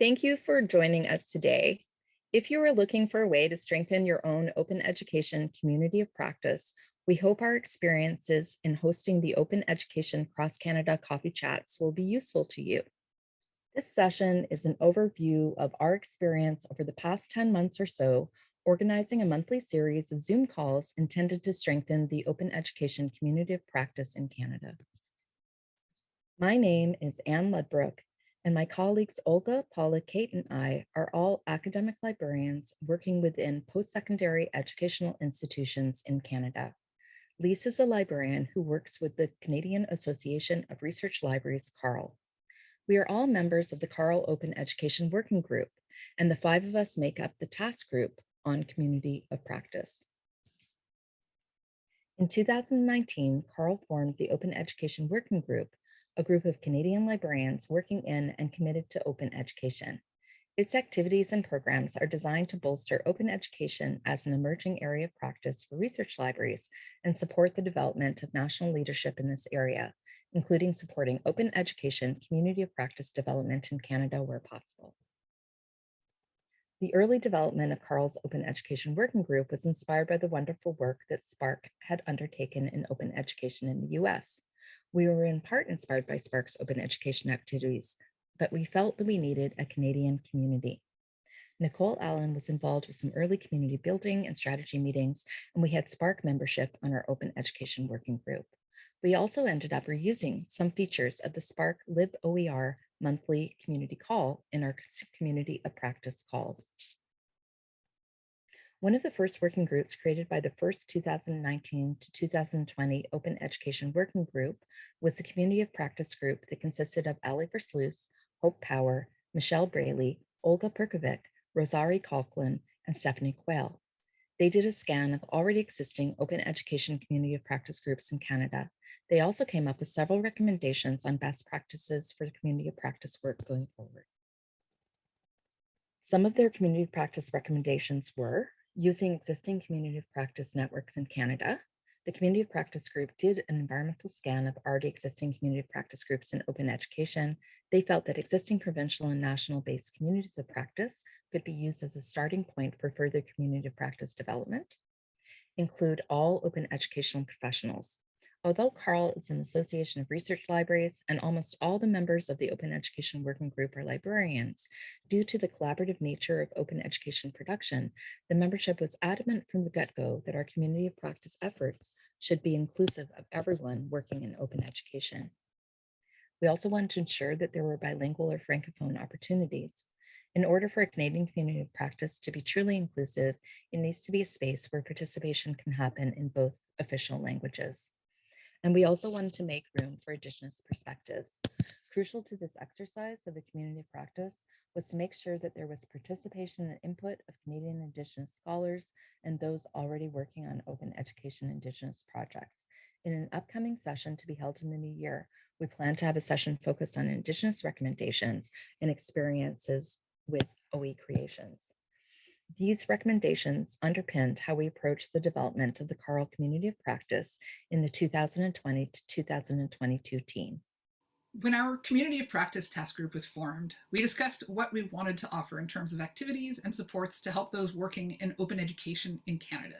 Thank you for joining us today. If you are looking for a way to strengthen your own open education community of practice, we hope our experiences in hosting the Open Education Cross Canada Coffee Chats will be useful to you. This session is an overview of our experience over the past 10 months or so, organizing a monthly series of Zoom calls intended to strengthen the open education community of practice in Canada. My name is Anne Ludbrook, and my colleagues Olga, Paula, Kate, and I are all academic librarians working within post-secondary educational institutions in Canada. Lise is a librarian who works with the Canadian Association of Research Libraries, CARL. We are all members of the CARL Open Education Working Group, and the five of us make up the task group on community of practice. In 2019, CARL formed the Open Education Working Group, a group of Canadian librarians working in and committed to open education. Its activities and programs are designed to bolster open education as an emerging area of practice for research libraries and support the development of national leadership in this area, including supporting open education community of practice development in Canada where possible. The early development of CARL's Open Education Working Group was inspired by the wonderful work that SPARC had undertaken in open education in the US. We were in part inspired by SPARC's open education activities, but we felt that we needed a Canadian community. Nicole Allen was involved with some early community building and strategy meetings, and we had Spark membership on our open education working group. We also ended up reusing some features of the SPARC LibOER monthly community call in our community of practice calls. One of the first working groups created by the first 2019 to 2020 Open Education Working Group was the Community of Practice group that consisted of Ali Versluis, Hope Power, Michelle Braley, Olga Perkovic, Rosarie Coughlan, and Stephanie Quayle. They did a scan of already existing open education community of practice groups in Canada. They also came up with several recommendations on best practices for the community of practice work going forward. Some of their community of practice recommendations were Using existing community of practice networks in Canada, the Community of Practice Group did an environmental scan of already existing community of practice groups in open education. They felt that existing provincial and national based communities of practice could be used as a starting point for further community of practice development. Include all open educational professionals, Although CARL is an association of research libraries and almost all the members of the Open Education Working Group are librarians, due to the collaborative nature of open education production, the membership was adamant from the get-go that our community of practice efforts should be inclusive of everyone working in open education. We also wanted to ensure that there were bilingual or francophone opportunities. In order for a Canadian community of practice to be truly inclusive, it needs to be a space where participation can happen in both official languages. And we also wanted to make room for Indigenous perspectives. Crucial to this exercise of the community of practice was to make sure that there was participation and input of Canadian Indigenous scholars and those already working on open education Indigenous projects. In an upcoming session to be held in the new year, we plan to have a session focused on Indigenous recommendations and experiences with OE creations. These recommendations underpinned how we approached the development of the CARL Community of Practice in the 2020 to 2022 team. When our Community of Practice task group was formed, we discussed what we wanted to offer in terms of activities and supports to help those working in open education in Canada.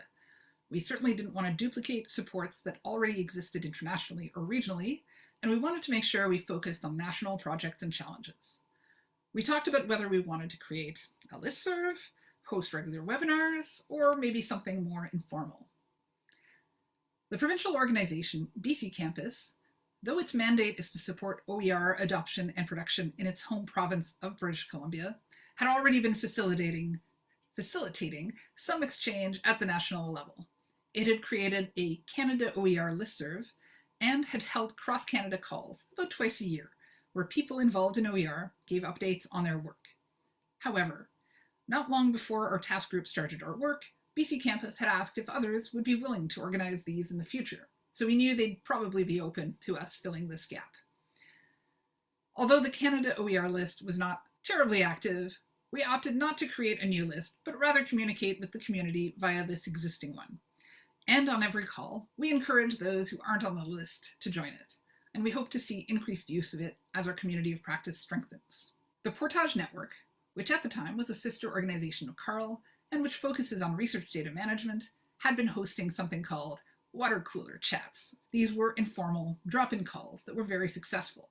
We certainly didn't want to duplicate supports that already existed internationally or regionally, and we wanted to make sure we focused on national projects and challenges. We talked about whether we wanted to create a listserv, host regular webinars, or maybe something more informal. The provincial organization, BC Campus, though its mandate is to support OER adoption and production in its home province of British Columbia, had already been facilitating, facilitating some exchange at the national level. It had created a Canada OER listserv and had held cross-Canada calls about twice a year, where people involved in OER gave updates on their work. However, not long before our task group started our work, BC Campus had asked if others would be willing to organize these in the future, so we knew they'd probably be open to us filling this gap. Although the Canada OER list was not terribly active, we opted not to create a new list, but rather communicate with the community via this existing one. And on every call, we encourage those who aren't on the list to join it, and we hope to see increased use of it as our community of practice strengthens. The Portage Network which at the time was a sister organization of CARL and which focuses on research data management, had been hosting something called water cooler chats. These were informal drop-in calls that were very successful.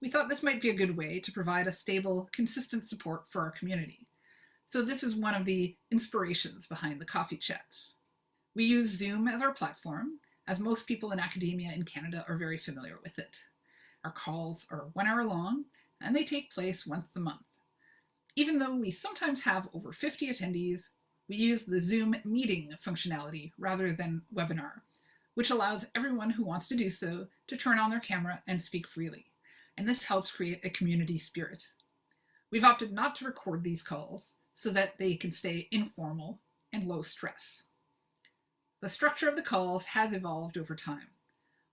We thought this might be a good way to provide a stable, consistent support for our community. So this is one of the inspirations behind the coffee chats. We use Zoom as our platform, as most people in academia in Canada are very familiar with it. Our calls are one hour long, and they take place once a month. Even though we sometimes have over 50 attendees, we use the Zoom meeting functionality rather than webinar, which allows everyone who wants to do so to turn on their camera and speak freely. And this helps create a community spirit. We've opted not to record these calls so that they can stay informal and low stress. The structure of the calls has evolved over time.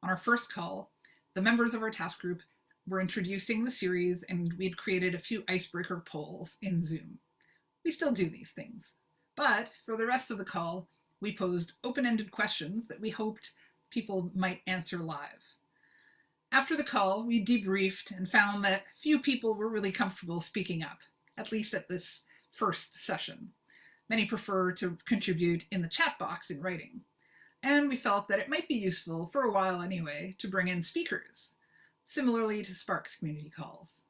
On our first call, the members of our task group were introducing the series and we'd created a few icebreaker polls in Zoom. We still do these things, but for the rest of the call, we posed open-ended questions that we hoped people might answer live. After the call, we debriefed and found that few people were really comfortable speaking up, at least at this first session. Many prefer to contribute in the chat box in writing. And we felt that it might be useful, for a while anyway, to bring in speakers, similarly to SPARC's community calls.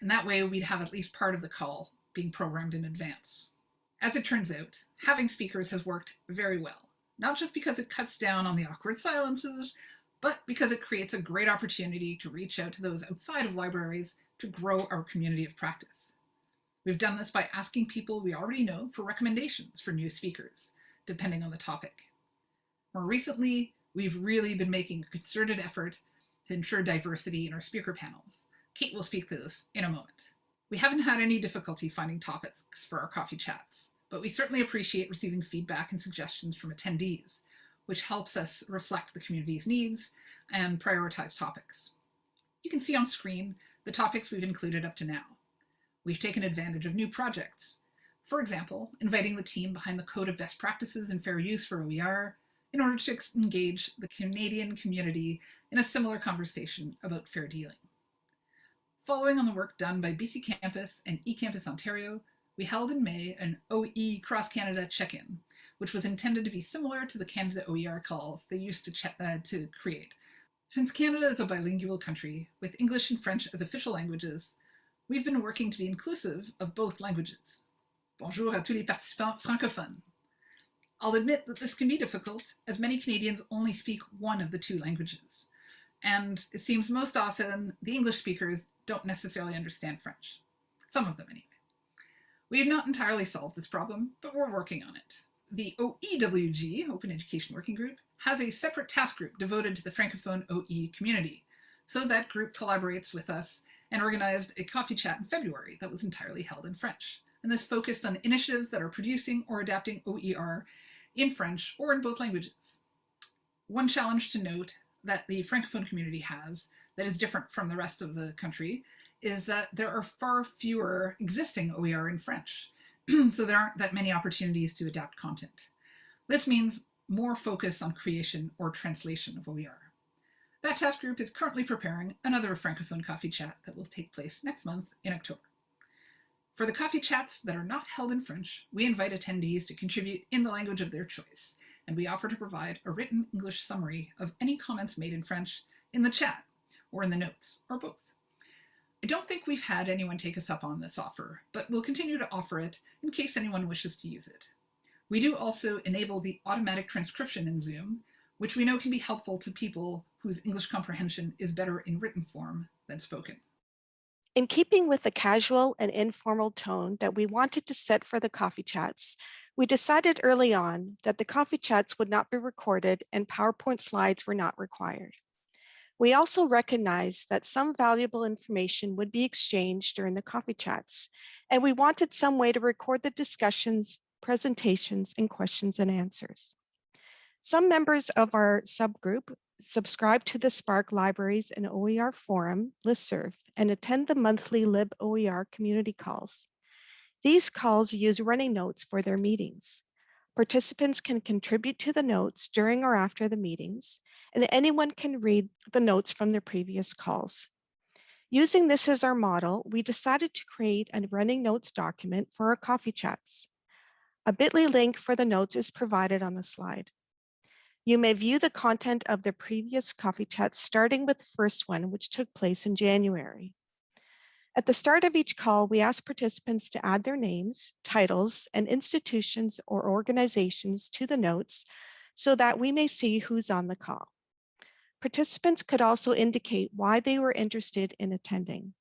And that way we'd have at least part of the call being programmed in advance. As it turns out, having speakers has worked very well, not just because it cuts down on the awkward silences, but because it creates a great opportunity to reach out to those outside of libraries to grow our community of practice. We've done this by asking people we already know for recommendations for new speakers, depending on the topic. More recently, we've really been making a concerted effort to ensure diversity in our speaker panels. Kate will speak to this in a moment. We haven't had any difficulty finding topics for our coffee chats, but we certainly appreciate receiving feedback and suggestions from attendees, which helps us reflect the community's needs and prioritize topics. You can see on screen the topics we've included up to now. We've taken advantage of new projects. For example, inviting the team behind the Code of Best Practices and Fair Use for OER in order to engage the Canadian community in a similar conversation about fair dealing. Following on the work done by BC Campus and eCampus Ontario, we held in May an OE Cross Canada check-in, which was intended to be similar to the Canada OER calls they used to, uh, to create. Since Canada is a bilingual country, with English and French as official languages, we've been working to be inclusive of both languages. Bonjour à tous les participants francophones. I'll admit that this can be difficult, as many Canadians only speak one of the two languages. And it seems most often the English speakers don't necessarily understand French. Some of them anyway. We have not entirely solved this problem, but we're working on it. The OEWG, Open Education Working Group, has a separate task group devoted to the Francophone OE community. So that group collaborates with us and organized a coffee chat in February that was entirely held in French. And this focused on initiatives that are producing or adapting OER in French or in both languages. One challenge to note that the Francophone community has that is different from the rest of the country is that there are far fewer existing OER in French. so there aren't that many opportunities to adapt content. This means more focus on creation or translation of OER. That task group is currently preparing another Francophone coffee chat that will take place next month in October. For the coffee chats that are not held in French, we invite attendees to contribute in the language of their choice, and we offer to provide a written English summary of any comments made in French in the chat or in the notes, or both. I don't think we've had anyone take us up on this offer, but we'll continue to offer it in case anyone wishes to use it. We do also enable the automatic transcription in Zoom, which we know can be helpful to people whose English comprehension is better in written form than spoken. In keeping with the casual and informal tone that we wanted to set for the coffee chats, we decided early on that the coffee chats would not be recorded and PowerPoint slides were not required. We also recognized that some valuable information would be exchanged during the coffee chats, and we wanted some way to record the discussions, presentations, and questions and answers. Some members of our subgroup subscribe to the SPARC Libraries and OER Forum listserv and attend the monthly LibOER community calls. These calls use running notes for their meetings. Participants can contribute to the notes during or after the meetings, and anyone can read the notes from their previous calls. Using this as our model, we decided to create a running notes document for our coffee chats. A bit.ly link for the notes is provided on the slide. You may view the content of the previous coffee chats starting with the first one, which took place in January. At the start of each call, we ask participants to add their names, titles, and institutions or organizations to the notes so that we may see who's on the call. Participants could also indicate why they were interested in attending.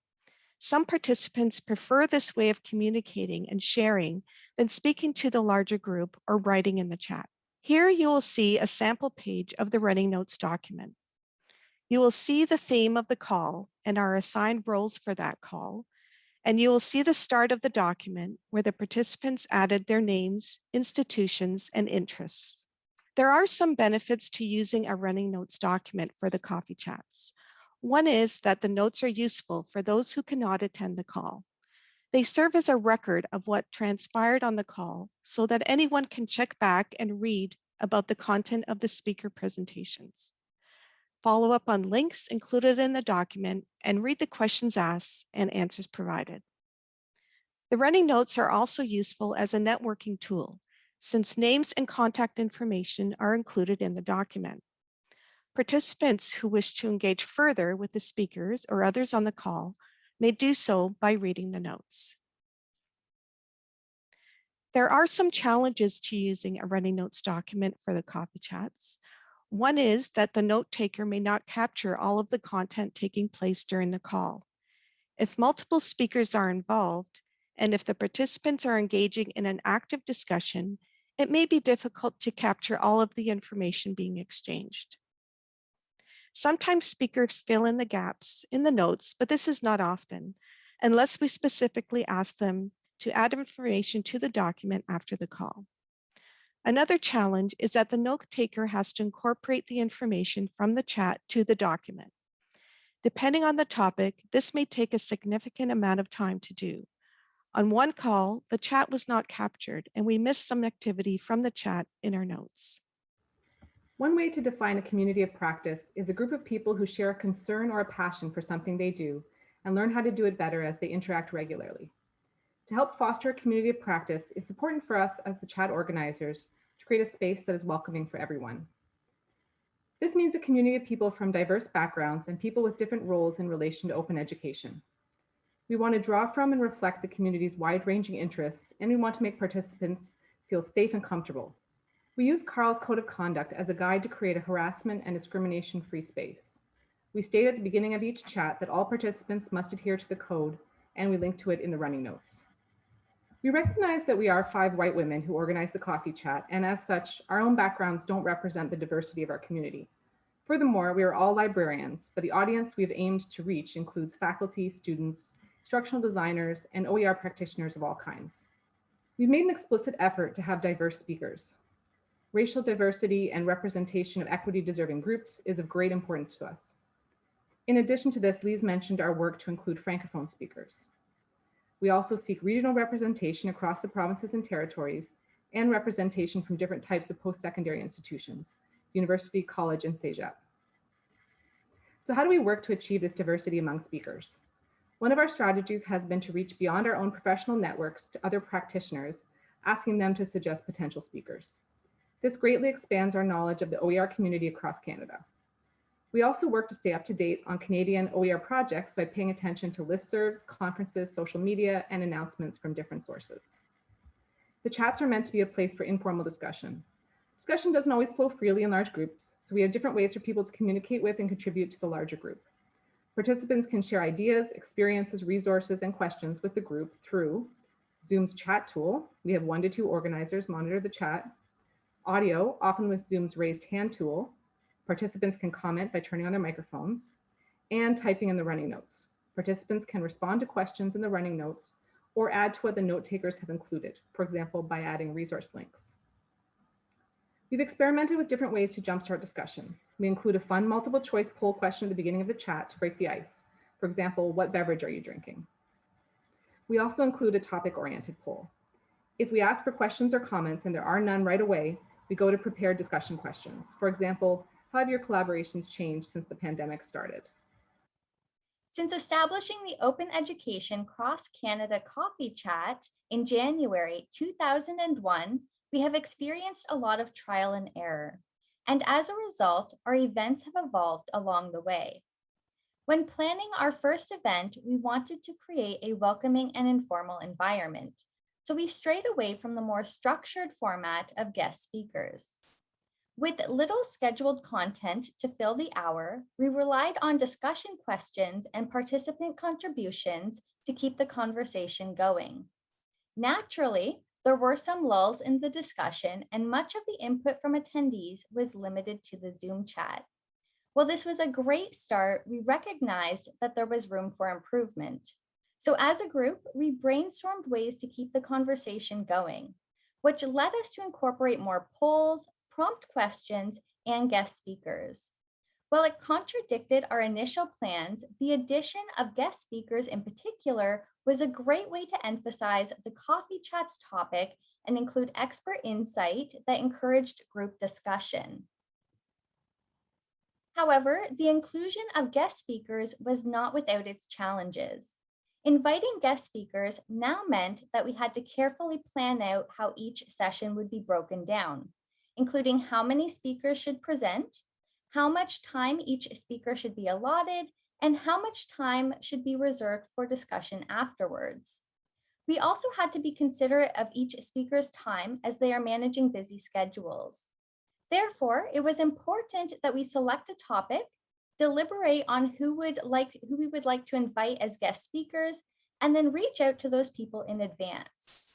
Some participants prefer this way of communicating and sharing than speaking to the larger group or writing in the chat. Here you will see a sample page of the running notes document. You will see the theme of the call and our assigned roles for that call. And you will see the start of the document where the participants added their names, institutions, and interests. There are some benefits to using a running notes document for the coffee chats. One is that the notes are useful for those who cannot attend the call. They serve as a record of what transpired on the call so that anyone can check back and read about the content of the speaker presentations. Follow up on links included in the document and read the questions asked and answers provided. The running notes are also useful as a networking tool since names and contact information are included in the document. Participants who wish to engage further with the speakers or others on the call may do so by reading the notes. There are some challenges to using a running notes document for the coffee chats. One is that the note taker may not capture all of the content taking place during the call. If multiple speakers are involved, and if the participants are engaging in an active discussion, it may be difficult to capture all of the information being exchanged. Sometimes speakers fill in the gaps in the notes, but this is not often, unless we specifically ask them to add information to the document after the call. Another challenge is that the note taker has to incorporate the information from the chat to the document. Depending on the topic, this may take a significant amount of time to do. On one call, the chat was not captured and we missed some activity from the chat in our notes. One way to define a community of practice is a group of people who share a concern or a passion for something they do and learn how to do it better as they interact regularly. To help foster a community of practice, it's important for us as the chat organizers to create a space that is welcoming for everyone. This means a community of people from diverse backgrounds and people with different roles in relation to open education. We want to draw from and reflect the community's wide-ranging interests, and we want to make participants feel safe and comfortable. We use CARL's Code of Conduct as a guide to create a harassment and discrimination-free space. We state at the beginning of each chat that all participants must adhere to the code, and we link to it in the running notes. We recognize that we are five white women who organize the coffee chat, and as such, our own backgrounds don't represent the diversity of our community. Furthermore, we are all librarians, but the audience we have aimed to reach includes faculty, students, instructional designers, and OER practitioners of all kinds. We've made an explicit effort to have diverse speakers. Racial diversity and representation of equity deserving groups is of great importance to us. In addition to this, Lise mentioned our work to include Francophone speakers. We also seek regional representation across the provinces and territories and representation from different types of post-secondary institutions, university, college, and CEGEP. So how do we work to achieve this diversity among speakers? One of our strategies has been to reach beyond our own professional networks to other practitioners, asking them to suggest potential speakers. This greatly expands our knowledge of the OER community across Canada. We also work to stay up to date on Canadian OER projects by paying attention to listservs, conferences, social media, and announcements from different sources. The chats are meant to be a place for informal discussion. Discussion doesn't always flow freely in large groups, so we have different ways for people to communicate with and contribute to the larger group. Participants can share ideas, experiences, resources, and questions with the group through Zoom's chat tool. We have one to two organizers monitor the chat. Audio, often with Zoom's raised hand tool. Participants can comment by turning on their microphones and typing in the running notes. Participants can respond to questions in the running notes or add to what the note takers have included, for example, by adding resource links. We've experimented with different ways to jumpstart discussion. We include a fun multiple choice poll question at the beginning of the chat to break the ice. For example, what beverage are you drinking? We also include a topic oriented poll. If we ask for questions or comments and there are none right away, we go to prepared discussion questions. For example, how have your collaborations changed since the pandemic started? Since establishing the Open Education Cross Canada Coffee Chat in January 2001, we have experienced a lot of trial and error. And as a result, our events have evolved along the way. When planning our first event, we wanted to create a welcoming and informal environment. So we strayed away from the more structured format of guest speakers. With little scheduled content to fill the hour, we relied on discussion questions and participant contributions to keep the conversation going. Naturally, there were some lulls in the discussion and much of the input from attendees was limited to the Zoom chat. While this was a great start, we recognized that there was room for improvement. So as a group, we brainstormed ways to keep the conversation going, which led us to incorporate more polls, prompt questions, and guest speakers. While it contradicted our initial plans, the addition of guest speakers in particular was a great way to emphasize the coffee chats topic and include expert insight that encouraged group discussion. However, the inclusion of guest speakers was not without its challenges. Inviting guest speakers now meant that we had to carefully plan out how each session would be broken down, including how many speakers should present, how much time each speaker should be allotted, and how much time should be reserved for discussion afterwards. We also had to be considerate of each speaker's time as they are managing busy schedules. Therefore, it was important that we select a topic, deliberate on who would like who we would like to invite as guest speakers, and then reach out to those people in advance.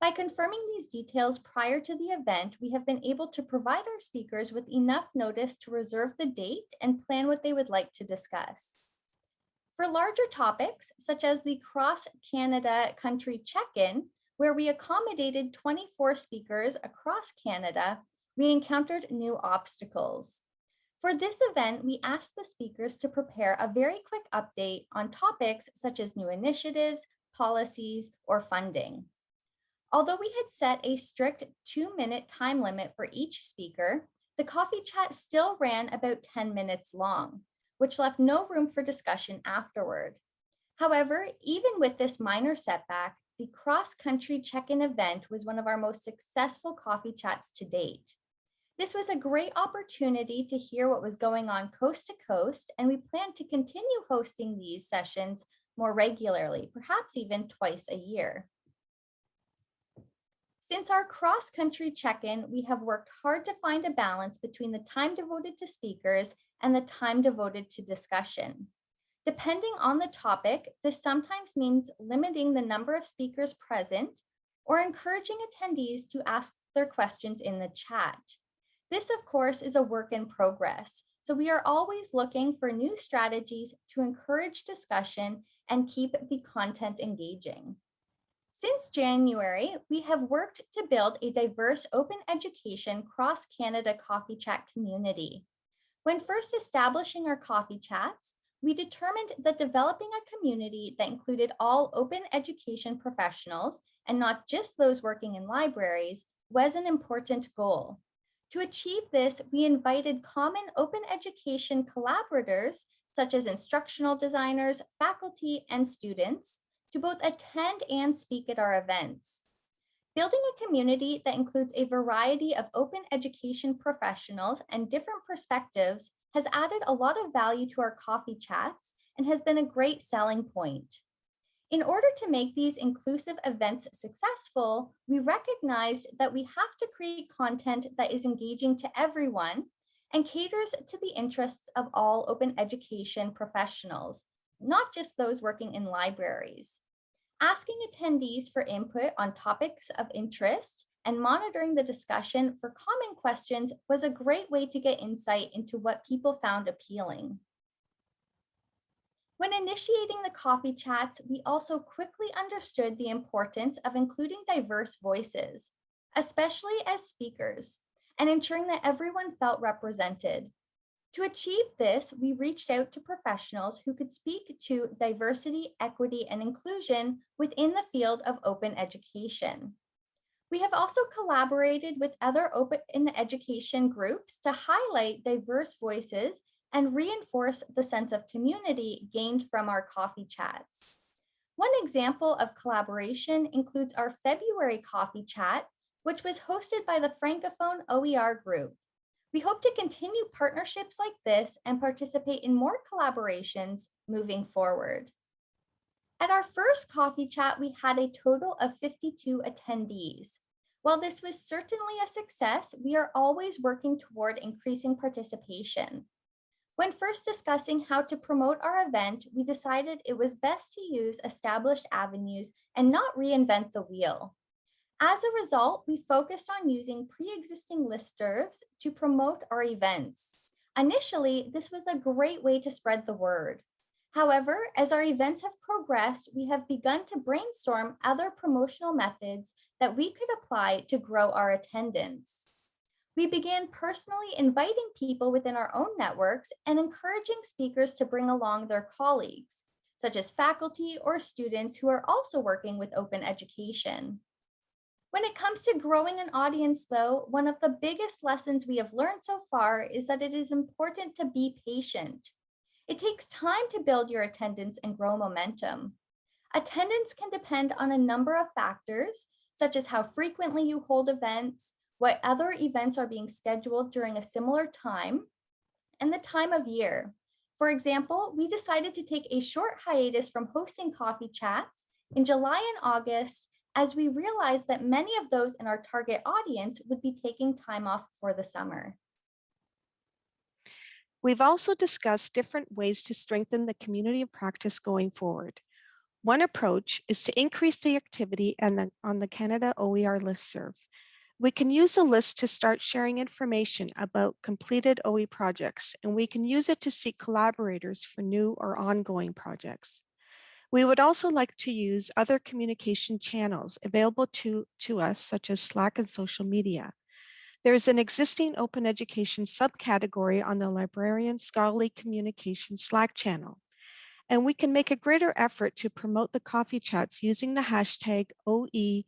By confirming these details prior to the event, we have been able to provide our speakers with enough notice to reserve the date and plan what they would like to discuss. For larger topics, such as the Cross Canada Country Check-in, where we accommodated 24 speakers across Canada, we encountered new obstacles. For this event, we asked the speakers to prepare a very quick update on topics such as new initiatives, policies, or funding. Although we had set a strict two minute time limit for each speaker, the coffee chat still ran about 10 minutes long, which left no room for discussion afterward. However, even with this minor setback, the cross-country check-in event was one of our most successful coffee chats to date. This was a great opportunity to hear what was going on coast to coast, and we plan to continue hosting these sessions more regularly, perhaps even twice a year. Since our cross-country check-in, we have worked hard to find a balance between the time devoted to speakers and the time devoted to discussion. Depending on the topic, this sometimes means limiting the number of speakers present or encouraging attendees to ask their questions in the chat. This, of course, is a work in progress. So we are always looking for new strategies to encourage discussion and keep the content engaging. Since January, we have worked to build a diverse open education cross-Canada coffee chat community. When first establishing our coffee chats, we determined that developing a community that included all open education professionals and not just those working in libraries was an important goal. To achieve this, we invited common open education collaborators, such as instructional designers, faculty, and students, to both attend and speak at our events. Building a community that includes a variety of open education professionals and different perspectives has added a lot of value to our coffee chats and has been a great selling point. In order to make these inclusive events successful, we recognized that we have to create content that is engaging to everyone and caters to the interests of all open education professionals, not just those working in libraries. Asking attendees for input on topics of interest and monitoring the discussion for common questions was a great way to get insight into what people found appealing. When initiating the coffee chats, we also quickly understood the importance of including diverse voices, especially as speakers, and ensuring that everyone felt represented. To achieve this, we reached out to professionals who could speak to diversity, equity, and inclusion within the field of open education. We have also collaborated with other open in the education groups to highlight diverse voices and reinforce the sense of community gained from our coffee chats. One example of collaboration includes our February coffee chat, which was hosted by the Francophone OER group. We hope to continue partnerships like this and participate in more collaborations moving forward. At our first coffee chat, we had a total of 52 attendees. While this was certainly a success, we are always working toward increasing participation. When first discussing how to promote our event, we decided it was best to use established avenues and not reinvent the wheel. As a result, we focused on using pre-existing listservs to promote our events. Initially, this was a great way to spread the word. However, as our events have progressed, we have begun to brainstorm other promotional methods that we could apply to grow our attendance. We began personally inviting people within our own networks and encouraging speakers to bring along their colleagues, such as faculty or students who are also working with open education. When it comes to growing an audience, though, one of the biggest lessons we have learned so far is that it is important to be patient. It takes time to build your attendance and grow momentum. Attendance can depend on a number of factors, such as how frequently you hold events, what other events are being scheduled during a similar time, and the time of year. For example, we decided to take a short hiatus from hosting coffee chats in July and August as we realized that many of those in our target audience would be taking time off for the summer. We've also discussed different ways to strengthen the community of practice going forward. One approach is to increase the activity and the, on the Canada OER listserv. We can use the list to start sharing information about completed OE projects, and we can use it to seek collaborators for new or ongoing projects. We would also like to use other communication channels available to, to us, such as Slack and social media. There is an existing open education subcategory on the librarian scholarly communication Slack channel. And we can make a greater effort to promote the coffee chats using the hashtag OECCCC.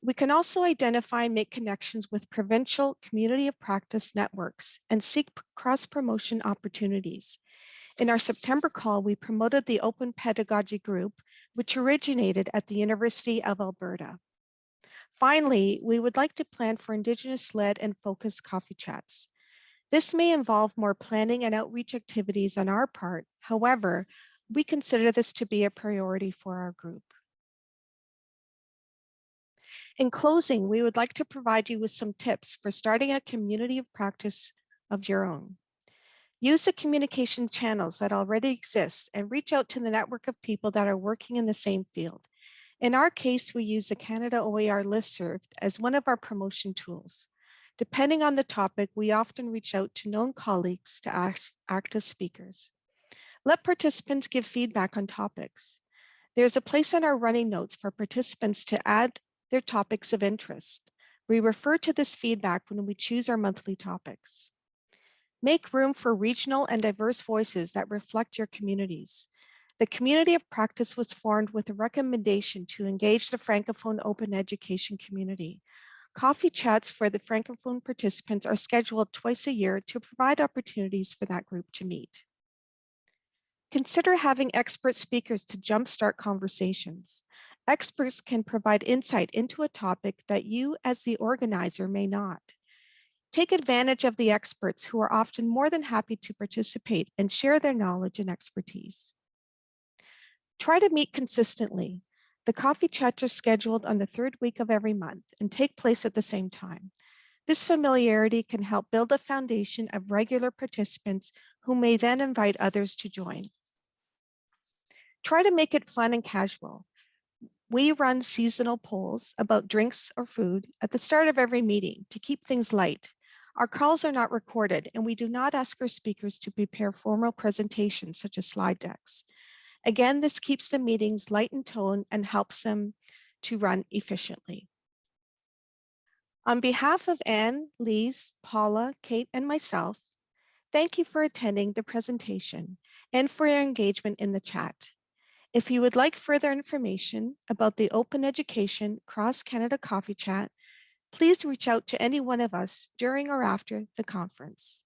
We can also identify and make connections with provincial community of practice networks and seek cross-promotion opportunities. In our September call, we promoted the Open Pedagogy Group, which originated at the University of Alberta. Finally, we would like to plan for Indigenous-led and focused coffee chats. This may involve more planning and outreach activities on our part. However, we consider this to be a priority for our group. In closing, we would like to provide you with some tips for starting a community of practice of your own. Use the communication channels that already exist and reach out to the network of people that are working in the same field. In our case, we use the Canada OER listserv as one of our promotion tools. Depending on the topic, we often reach out to known colleagues to ask, act as speakers. Let participants give feedback on topics. There's a place in our running notes for participants to add their topics of interest. We refer to this feedback when we choose our monthly topics. Make room for regional and diverse voices that reflect your communities. The community of practice was formed with a recommendation to engage the Francophone open education community. Coffee chats for the Francophone participants are scheduled twice a year to provide opportunities for that group to meet. Consider having expert speakers to jumpstart conversations. Experts can provide insight into a topic that you as the organizer may not. Take advantage of the experts who are often more than happy to participate and share their knowledge and expertise. Try to meet consistently. The coffee chats are scheduled on the third week of every month and take place at the same time. This familiarity can help build a foundation of regular participants who may then invite others to join. Try to make it fun and casual. We run seasonal polls about drinks or food at the start of every meeting to keep things light. Our calls are not recorded and we do not ask our speakers to prepare formal presentations such as slide decks. Again, this keeps the meetings light in tone and helps them to run efficiently. On behalf of Anne, Lise, Paula, Kate, and myself, thank you for attending the presentation and for your engagement in the chat. If you would like further information about the Open Education Cross Canada Coffee Chat, please reach out to any one of us during or after the conference.